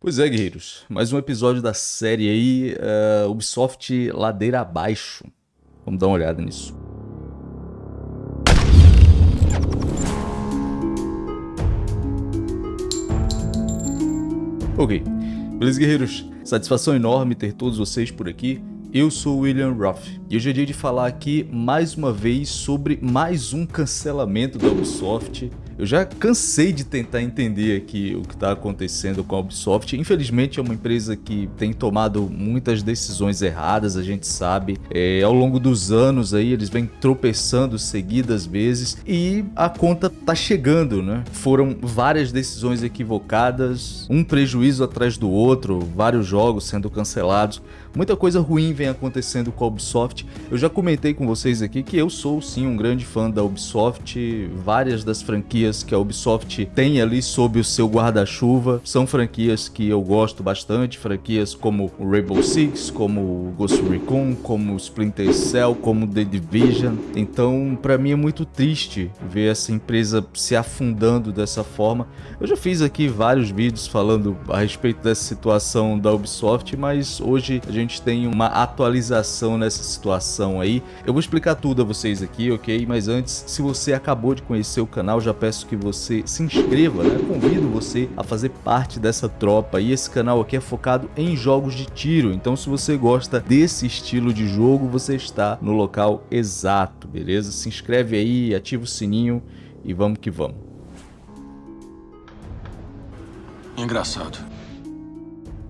Pois é, guerreiros, mais um episódio da série aí, uh, Ubisoft Ladeira Abaixo. Vamos dar uma olhada nisso. Ok, beleza guerreiros? Satisfação enorme ter todos vocês por aqui. Eu sou William Ruff e hoje é dia de falar aqui mais uma vez sobre mais um cancelamento da Ubisoft eu já cansei de tentar entender aqui o que está acontecendo com a Ubisoft. Infelizmente é uma empresa que tem tomado muitas decisões erradas, a gente sabe. É, ao longo dos anos aí eles vêm tropeçando seguidas vezes e a conta tá chegando, né? Foram várias decisões equivocadas, um prejuízo atrás do outro, vários jogos sendo cancelados. Muita coisa ruim vem acontecendo com a Ubisoft. Eu já comentei com vocês aqui que eu sou sim um grande fã da Ubisoft. Várias das franquias que a Ubisoft tem ali sob o seu guarda-chuva são franquias que eu gosto bastante. Franquias como o Rainbow Six, como o Ghost Recon, como o Splinter Cell, como The Division. Então, para mim é muito triste ver essa empresa se afundando dessa forma. Eu já fiz aqui vários vídeos falando a respeito dessa situação da Ubisoft, mas hoje a gente tem uma atualização nessa situação aí. Eu vou explicar tudo a vocês aqui, ok? Mas antes, se você acabou de conhecer o canal, já peço que você se inscreva, né? Convido você a fazer parte dessa tropa e esse canal aqui é focado em jogos de tiro, então se você gosta desse estilo de jogo, você está no local exato, beleza? Se inscreve aí, ativa o sininho e vamos que vamos. Engraçado.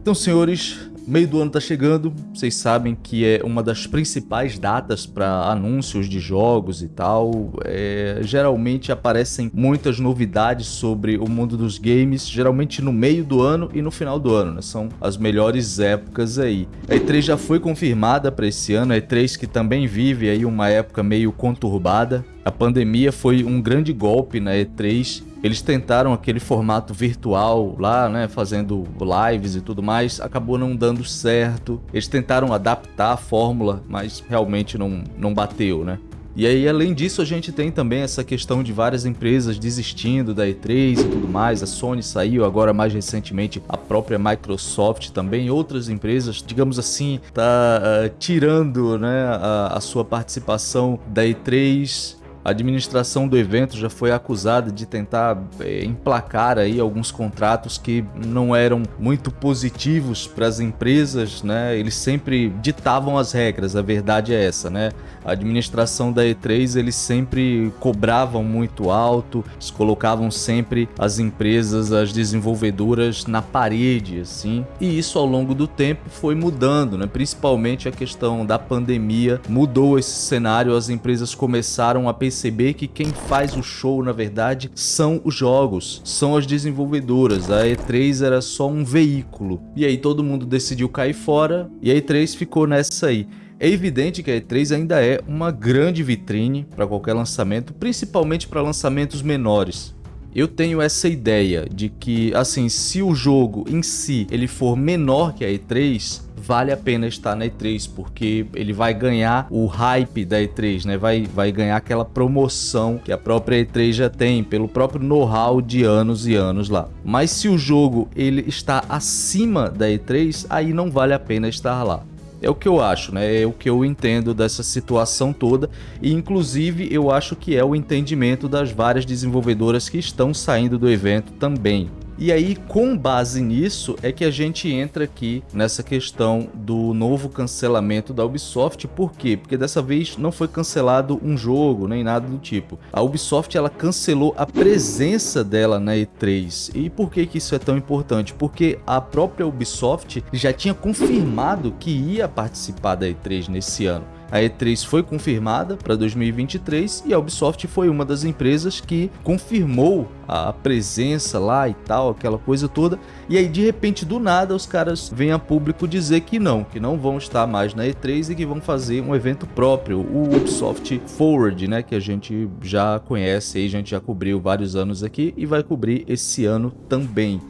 Então, senhores, meio do ano tá chegando, vocês sabem que é uma das principais datas para anúncios de jogos e tal. É, geralmente aparecem muitas novidades sobre o mundo dos games, geralmente no meio do ano e no final do ano, né? São as melhores épocas aí. A E3 já foi confirmada para esse ano, a E3 que também vive aí uma época meio conturbada. A pandemia foi um grande golpe na E3 eles tentaram aquele formato virtual lá, né, fazendo lives e tudo mais, acabou não dando certo. Eles tentaram adaptar a fórmula, mas realmente não, não bateu, né? E aí, além disso, a gente tem também essa questão de várias empresas desistindo da E3 e tudo mais. A Sony saiu, agora mais recentemente a própria Microsoft também. Outras empresas, digamos assim, tá uh, tirando né, a, a sua participação da E3 administração do evento já foi acusada de tentar é, emplacar aí alguns contratos que não eram muito positivos para as empresas, né? Eles sempre ditavam as regras, a verdade é essa, né? A administração da E3 eles sempre cobravam muito alto, eles colocavam sempre as empresas, as desenvolvedoras na parede, assim. E isso ao longo do tempo foi mudando, né? Principalmente a questão da pandemia mudou esse cenário, as empresas começaram a pensar perceber que quem faz o show, na verdade, são os jogos, são as desenvolvedoras. A E3 era só um veículo. E aí todo mundo decidiu cair fora e a E3 ficou nessa aí. É evidente que a E3 ainda é uma grande vitrine para qualquer lançamento, principalmente para lançamentos menores. Eu tenho essa ideia de que, assim, se o jogo em si ele for menor que a E3, vale a pena estar na E3, porque ele vai ganhar o hype da E3, né? Vai, vai ganhar aquela promoção que a própria E3 já tem, pelo próprio know-how de anos e anos lá. Mas se o jogo ele está acima da E3, aí não vale a pena estar lá. É o que eu acho, né? É o que eu entendo dessa situação toda e inclusive eu acho que é o entendimento das várias desenvolvedoras que estão saindo do evento também. E aí, com base nisso, é que a gente entra aqui nessa questão do novo cancelamento da Ubisoft. Por quê? Porque dessa vez não foi cancelado um jogo, nem nada do tipo. A Ubisoft, ela cancelou a presença dela na E3. E por que, que isso é tão importante? Porque a própria Ubisoft já tinha confirmado que ia participar da E3 nesse ano. A E3 foi confirmada para 2023 e a Ubisoft foi uma das empresas que confirmou a presença lá e tal, aquela coisa toda. E aí de repente do nada os caras vêm a público dizer que não, que não vão estar mais na E3 e que vão fazer um evento próprio, o Ubisoft Forward, né, que a gente já conhece, a gente já cobriu vários anos aqui e vai cobrir esse ano também.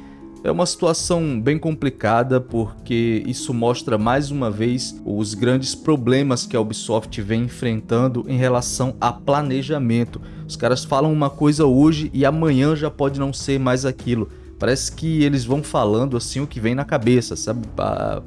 É uma situação bem complicada porque isso mostra mais uma vez os grandes problemas que a Ubisoft vem enfrentando em relação a planejamento. Os caras falam uma coisa hoje e amanhã já pode não ser mais aquilo. Parece que eles vão falando assim o que vem na cabeça, sabe?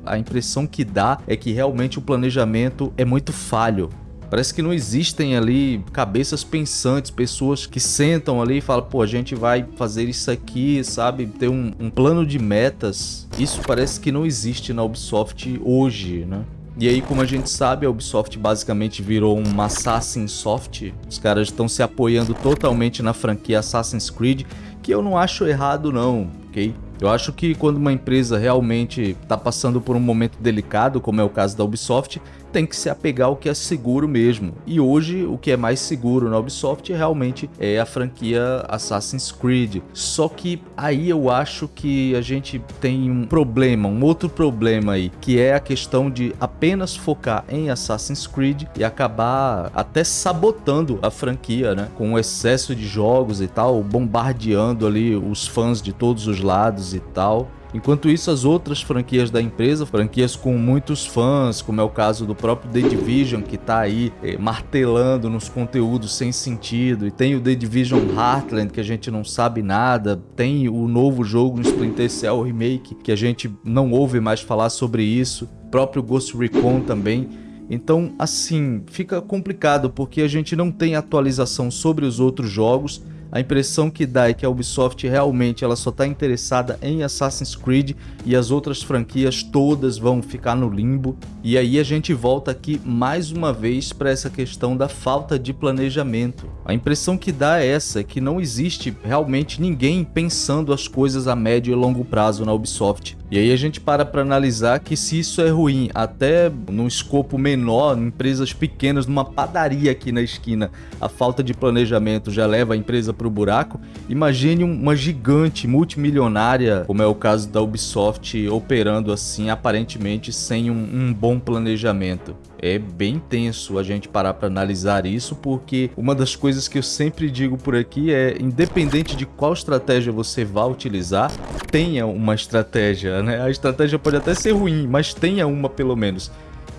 A, impressão que dá é que realmente o planejamento é muito falho. Parece que não existem ali cabeças pensantes, pessoas que sentam ali e falam, pô, a gente vai fazer isso aqui, sabe? Ter um, um plano de metas. Isso parece que não existe na Ubisoft hoje, né? E aí, como a gente sabe, a Ubisoft basicamente virou um Assassin's Soft. Os caras estão se apoiando totalmente na franquia Assassin's Creed, que eu não acho errado não, ok? Eu acho que quando uma empresa realmente está passando por um momento delicado, como é o caso da Ubisoft, tem que se apegar ao que é seguro mesmo. E hoje o que é mais seguro na Ubisoft realmente é a franquia Assassin's Creed. Só que aí eu acho que a gente tem um problema, um outro problema aí, que é a questão de apenas focar em Assassin's Creed e acabar até sabotando a franquia, né? Com o excesso de jogos e tal, bombardeando ali os fãs de todos os lados e tal. Enquanto isso, as outras franquias da empresa, franquias com muitos fãs, como é o caso do próprio The Division, que está aí eh, martelando nos conteúdos sem sentido, e tem o The Division Heartland, que a gente não sabe nada, tem o novo jogo no Splinter Cell Remake, que a gente não ouve mais falar sobre isso, o próprio Ghost Recon também. Então, assim, fica complicado porque a gente não tem atualização sobre os outros jogos a impressão que dá é que a Ubisoft realmente ela só está interessada em Assassin's Creed e as outras franquias todas vão ficar no limbo. E aí a gente volta aqui mais uma vez para essa questão da falta de planejamento. A impressão que dá é essa, que não existe realmente ninguém pensando as coisas a médio e longo prazo na Ubisoft. E aí a gente para para analisar que se isso é ruim, até num escopo menor, em empresas pequenas, numa padaria aqui na esquina, a falta de planejamento já leva a empresa para o buraco, imagine uma gigante multimilionária, como é o caso da Ubisoft, operando assim, aparentemente sem um, um bom planejamento é bem tenso a gente parar para analisar isso, porque uma das coisas que eu sempre digo por aqui é, independente de qual estratégia você vá utilizar, tenha uma estratégia, né? A estratégia pode até ser ruim, mas tenha uma pelo menos.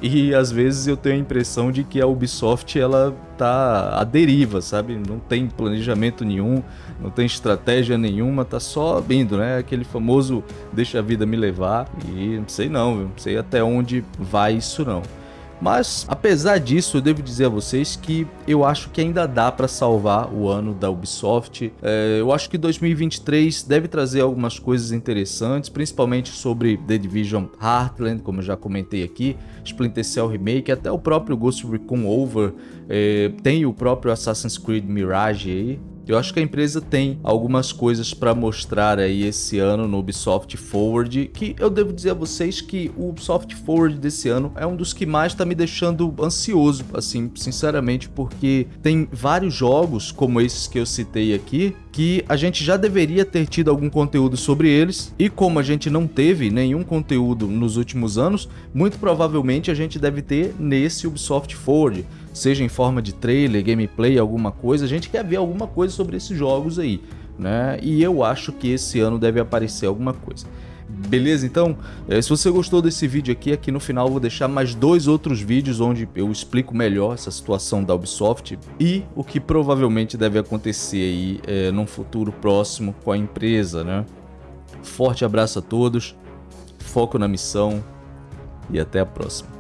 E às vezes eu tenho a impressão de que a Ubisoft ela tá à deriva, sabe? Não tem planejamento nenhum, não tem estratégia nenhuma, tá só indo, né? Aquele famoso deixa a vida me levar e não sei não, não sei até onde vai isso não. Mas, apesar disso, eu devo dizer a vocês que eu acho que ainda dá para salvar o ano da Ubisoft. É, eu acho que 2023 deve trazer algumas coisas interessantes, principalmente sobre The Division Heartland, como eu já comentei aqui, Splinter Cell Remake, até o próprio Ghost Recon Over, é, tem o próprio Assassin's Creed Mirage aí, eu acho que a empresa tem algumas coisas para mostrar aí esse ano no Ubisoft Forward, que eu devo dizer a vocês que o Ubisoft Forward desse ano é um dos que mais está me deixando ansioso, assim, sinceramente, porque tem vários jogos como esses que eu citei aqui, que a gente já deveria ter tido algum conteúdo sobre eles, e como a gente não teve nenhum conteúdo nos últimos anos, muito provavelmente a gente deve ter nesse Ubisoft Forward seja em forma de trailer, gameplay, alguma coisa, a gente quer ver alguma coisa sobre esses jogos aí, né? E eu acho que esse ano deve aparecer alguma coisa. Beleza? Então, eh, se você gostou desse vídeo aqui, aqui no final eu vou deixar mais dois outros vídeos onde eu explico melhor essa situação da Ubisoft e o que provavelmente deve acontecer aí é, num futuro próximo com a empresa, né? Forte abraço a todos, foco na missão e até a próxima.